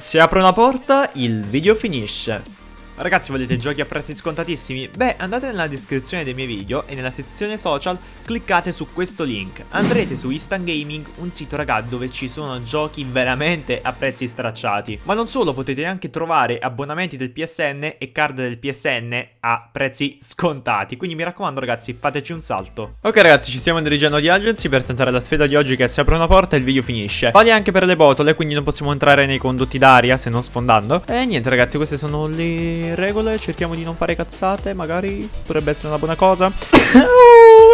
Se apro una porta, il video finisce. Ragazzi volete giochi a prezzi scontatissimi? Beh andate nella descrizione dei miei video e nella sezione social cliccate su questo link. Andrete su Instant Gaming, un sito raga dove ci sono giochi veramente a prezzi stracciati. Ma non solo potete anche trovare abbonamenti del PSN e card del PSN a prezzi scontati. Quindi mi raccomando ragazzi fateci un salto. Ok ragazzi ci stiamo dirigendo agli agency per tentare la sfida di oggi che si apre una porta e il video finisce. Vale anche per le botole quindi non possiamo entrare nei condotti d'aria se non sfondando. E niente ragazzi queste sono le regole, cerchiamo di non fare cazzate, magari potrebbe essere una buona cosa.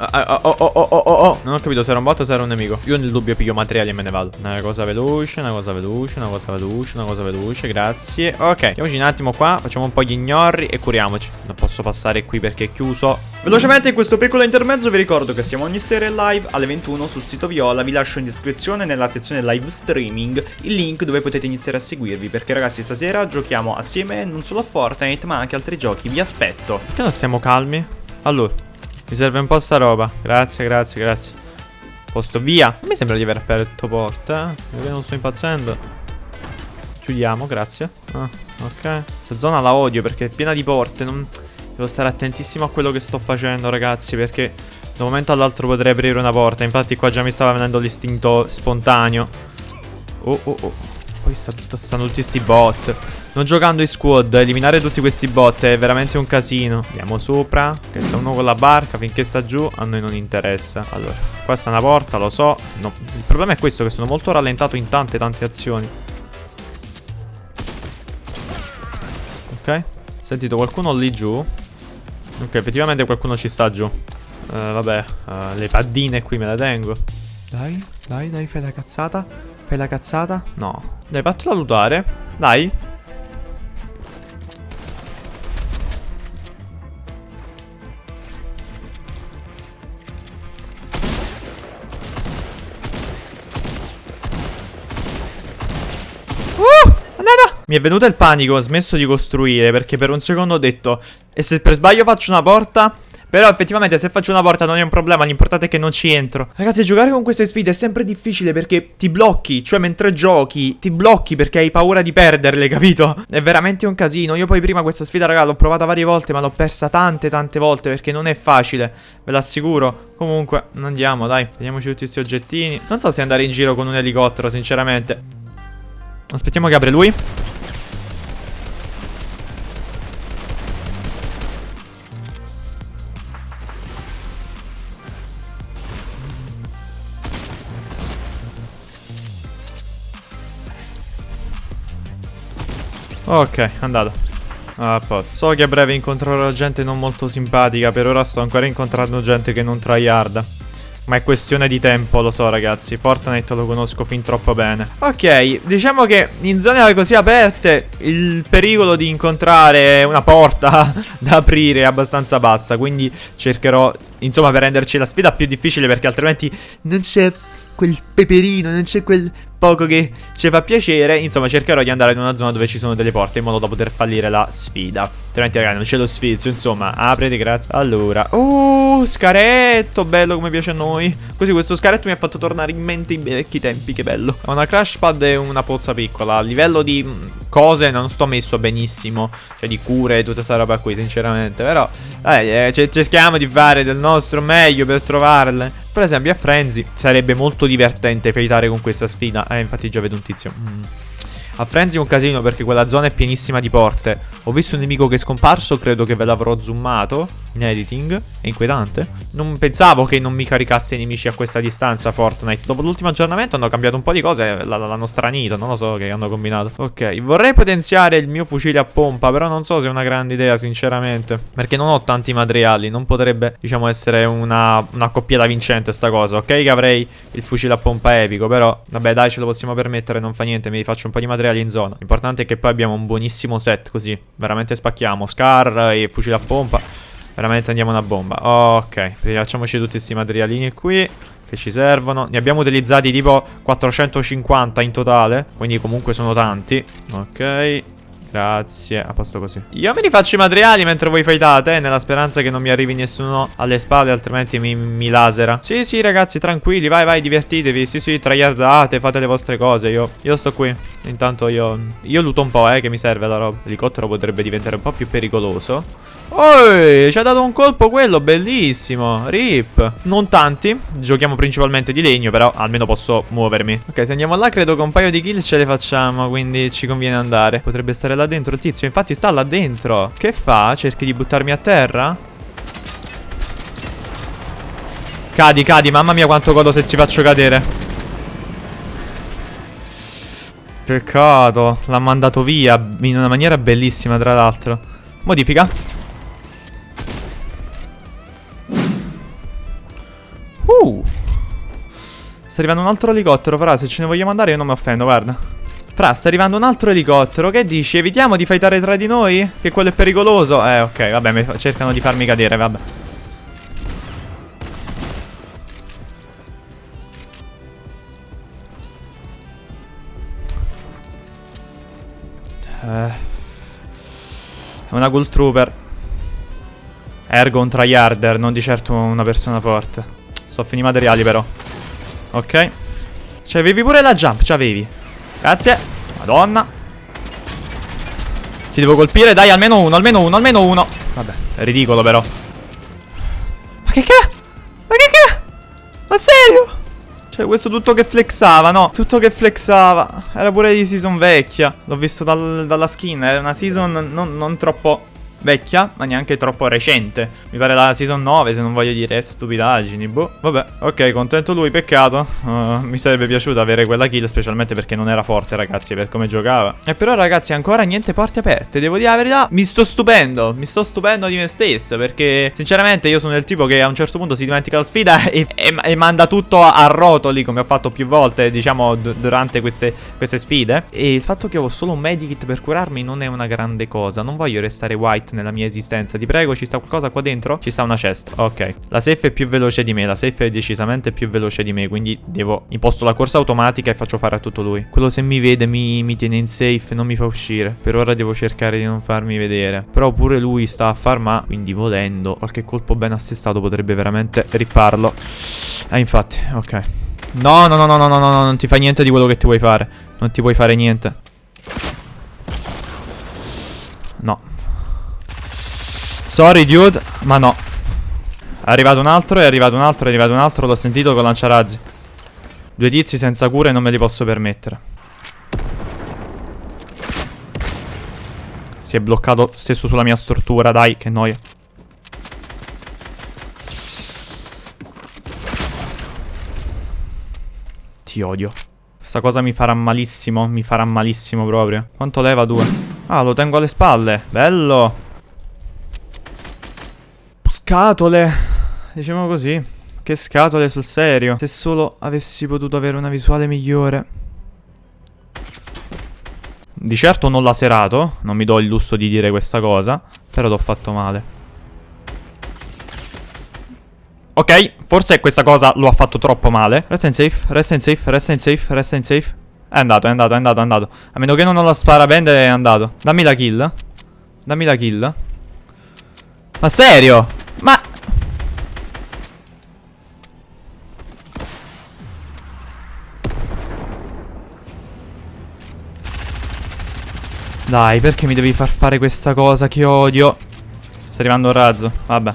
Oh, oh, oh, oh, oh, oh, Non ho capito se era un bot o se era un nemico. Io nel dubbio piglio materiali e me ne vado. Una cosa veloce, una cosa veloce, una cosa veloce, una cosa veloce. Grazie. Ok, andiamoci un attimo qua. Facciamo un po' gli ignorri e curiamoci. Non posso passare qui perché è chiuso. Velocemente in questo piccolo intermezzo vi ricordo che siamo ogni sera in live alle 21 sul sito Viola. Vi lascio in descrizione nella sezione live streaming il link dove potete iniziare a seguirvi. Perché ragazzi stasera giochiamo assieme non solo a Fortnite ma anche altri giochi. Vi aspetto. Perché non stiamo calmi? Allora. Mi serve un po' sta roba. Grazie, grazie, grazie. Posto via. Mi sembra di aver aperto porta. Eh? non sto impazzendo. Chiudiamo, grazie. Ah, ok. Questa zona la odio perché è piena di porte. Non... Devo stare attentissimo a quello che sto facendo, ragazzi. Perché da un momento all'altro potrei aprire una porta. Infatti qua già mi stava venendo l'istinto spontaneo. Oh, oh, oh. Poi sta tutto, stanno tutti sti bot. Non giocando in squad, eliminare tutti questi bot è veramente un casino. Andiamo sopra, che sta uno con la barca, finché sta giù a noi non interessa. Allora, qua sta una porta, lo so. No. Il problema è questo, che sono molto rallentato in tante tante azioni. Ok, sentito qualcuno lì giù. Ok, effettivamente qualcuno ci sta giù. Uh, vabbè, uh, le paddine qui me le tengo. Dai, dai, dai, fai la cazzata. Fai la cazzata. No. Dai, fatela lutare. Dai. Mi è venuto il panico, ho smesso di costruire perché per un secondo ho detto E se per sbaglio faccio una porta? Però effettivamente se faccio una porta non è un problema, l'importante è che non ci entro. Ragazzi, giocare con queste sfide è sempre difficile perché ti blocchi, cioè mentre giochi ti blocchi perché hai paura di perderle, capito? È veramente un casino. Io poi prima questa sfida, raga, l'ho provata varie volte, ma l'ho persa tante tante volte perché non è facile, ve l'assicuro. Comunque, andiamo, dai, vediamoci tutti questi oggettini. Non so se andare in giro con un elicottero, sinceramente. Aspettiamo che apre lui. Ok, andato. A posto. So che a breve incontrerò gente non molto simpatica. Per ora sto ancora incontrando gente che non tryharda. Ma è questione di tempo, lo so ragazzi. Fortnite lo conosco fin troppo bene. Ok, diciamo che in zone così aperte il pericolo di incontrare una porta da aprire è abbastanza bassa. Quindi cercherò, insomma, per renderci la sfida più difficile perché altrimenti non c'è quel peperino, non c'è quel poco che ci fa piacere. Insomma, cercherò di andare in una zona dove ci sono delle porte in modo da poter fallire la sfida. Altrimenti, ragazzi, non c'è lo sfizio. Insomma, aprete, grazie. Allora, uh, scaretto, bello come piace a noi. Così questo scaretto mi ha fatto tornare in mente i vecchi tempi, che bello. Ho una crash pad e una pozza piccola. A livello di mm, cose non sto messo benissimo. Cioè, di cure e tutta questa roba qui, sinceramente. Però, eh, cerchiamo di fare del nostro meglio per trovarle. Per esempio a Frenzy sarebbe molto divertente fightare con questa sfida. Eh, infatti già vedo un tizio. Mm. A Frenzy è un casino perché quella zona è pienissima di porte. Ho visto un nemico che è scomparso, credo che ve l'avrò zoomato in editing. È inquietante. Non pensavo che non mi caricasse i nemici a questa distanza Fortnite. Dopo l'ultimo aggiornamento hanno cambiato un po' di cose, l'hanno stranito, non lo so che hanno combinato. Ok, vorrei potenziare il mio fucile a pompa, però non so se è una grande idea, sinceramente. Perché non ho tanti materiali, non potrebbe, diciamo, essere una, una coppiata vincente sta cosa. Ok che avrei il fucile a pompa epico, però, vabbè dai, ce lo possiamo permettere, non fa niente, mi faccio un po' di materiali in zona. L'importante è che poi abbiamo un buonissimo set, così, veramente spacchiamo. Scar e fucile a pompa. Veramente andiamo una bomba Ok, facciamoci tutti questi materialini qui Che ci servono Ne abbiamo utilizzati tipo 450 in totale Quindi comunque sono tanti Ok Grazie, a posto così. Io mi rifaccio i materiali mentre voi fightate, eh, nella speranza che non mi arrivi nessuno alle spalle, altrimenti mi, mi lasera. Sì, sì, ragazzi, tranquilli, vai, vai, divertitevi. Sì, sì, traiardate, fate le vostre cose. Io, io sto qui. Intanto io, io luto un po', eh, che mi serve la roba. L'elicottero potrebbe diventare un po' più pericoloso. Oi, ci ha dato un colpo quello, bellissimo. Rip. Non tanti, giochiamo principalmente di legno, però almeno posso muovermi. Ok, se andiamo là credo che un paio di kill ce le facciamo, quindi ci conviene andare. Potrebbe stare là dentro il tizio, infatti sta là dentro. Che fa? Cerchi di buttarmi a terra? Cadi, cadi, mamma mia quanto godo se ci faccio cadere. Peccato, l'ha mandato via in una maniera bellissima tra l'altro. Modifica. Uh. Sta arrivando un altro elicottero, Fra, se ce ne vogliamo andare io non mi offendo, guarda. Fra, sta arrivando un altro elicottero, che dici? Evitiamo di fightare tra di noi? Che quello è pericoloso? Eh, ok, vabbè, cercano di farmi cadere, vabbè. Eh. È una Ghoul Trooper. Ergo un tryharder, non di certo una persona forte. Sto finendo i materiali però Ok Cioè avevi pure la jump C'avevi Grazie Madonna. Ti devo colpire Dai almeno uno Almeno uno Almeno uno. Vabbè È ridicolo però. Ma che che? Ma che che? Ma serio? Cioè questo tutto che flexava, no? Tutto che flexava. Era pure di season vecchia. L'ho visto dal, dalla skin Era una season non, non troppo vecchia, ma neanche troppo recente. Mi pare la season 9, se non voglio dire stupidaggini, boh. Vabbè, ok, contento lui, peccato. Uh, mi sarebbe piaciuto avere quella kill, specialmente perché non era forte, ragazzi, per come giocava. E però, ragazzi, ancora niente porte aperte. Devo dire la verità, mi sto stupendo. Mi sto stupendo di me stesso, perché, sinceramente, io sono il tipo che a un certo punto si dimentica la sfida e, e, e manda tutto a, rotoli, come ho fatto più volte, diciamo, durante queste, queste sfide. E il fatto che ho solo un medikit per curarmi non è una grande cosa. Non voglio restare white nella mia esistenza. Ti prego, ci sta qualcosa qua dentro? Ci sta una chest. Ok. La safe è più veloce di me. La safe è decisamente più veloce di me. Quindi devo... Imposto la corsa automatica e faccio fare a tutto lui. Quello se mi vede mi, mi tiene in safe non mi fa uscire. Per ora devo cercare di non farmi vedere. Però pure lui sta a farma. Quindi volendo, qualche colpo ben assestato potrebbe veramente ripparlo. Eh, infatti, ok. No, no, no, no, no, no, no, non ti fai niente di quello che ti vuoi fare. Non ti puoi fare niente. No. Sorry dude, ma no. È arrivato un altro, è arrivato un altro, è arrivato un altro L'ho sentito con lanciarazzi. Due tizi senza cure non me li posso permettere. Si è bloccato stesso sulla mia stortura, dai, che noia. Ti odio. Questa cosa mi farà malissimo, mi farà malissimo proprio. Quanto leva due? Ah, lo tengo alle spalle, bello Scatole. Diciamo così. Che scatole sul serio. Se solo avessi potuto avere una visuale migliore. Di certo non l'ha serato. Non mi do il lusso di dire questa cosa. Però l'ho fatto male. Ok, forse questa cosa lo ha fatto troppo male. Resta in safe, resta in safe, resta in safe, resta in safe. È andato, è andato, è andato, è andato. A meno che non lo spara vendere è andato. Dammi la kill. Dammi la kill. Ma serio? Ma... Dai, perché mi devi far fare questa cosa che odio? Sta arrivando un razzo, vabbè.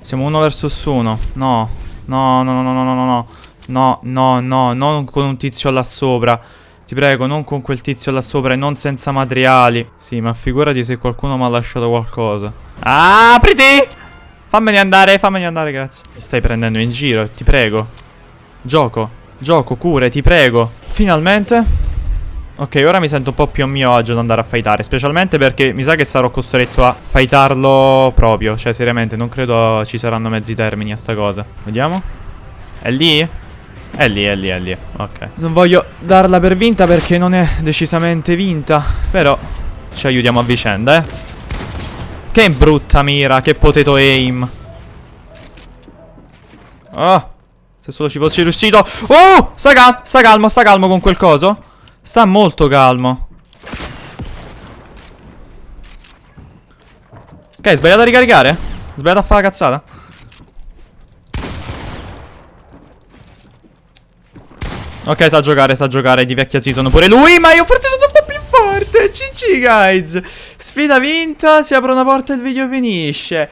Siamo uno versus uno. No. No, no, no, no, no, no, no. No, no, no, non con un tizio là sopra. Ti prego, non con quel tizio là sopra e non senza materiali. Sì, ma figurati se qualcuno mi ha lasciato qualcosa. Apriti! Fammene andare, fammene andare, grazie. Mi stai prendendo in giro, ti prego. Gioco, gioco, cure, ti prego. Finalmente. Ok, ora mi sento un po' più a mio agio ad andare a fightare Specialmente perché mi sa che sarò costretto a fightarlo proprio Cioè, seriamente, non credo ci saranno mezzi termini a sta cosa Vediamo È lì? È lì, è lì, è lì Ok Non voglio darla per vinta perché non è decisamente vinta Però ci aiutiamo a vicenda, eh Che brutta mira, che potato aim. Oh, se solo ci fossi riuscito. Oh, sta, cal sta calmo, sta calmo con quel coso. Sta molto calmo. Ok, sbagliato a ricaricare? Sbagliato a fare la cazzata? Ok, sa giocare, sa giocare di vecchia season pure lui, ma io forse sono un po' più forte. GG, guys. Sfida vinta, si apre una porta e il video finisce.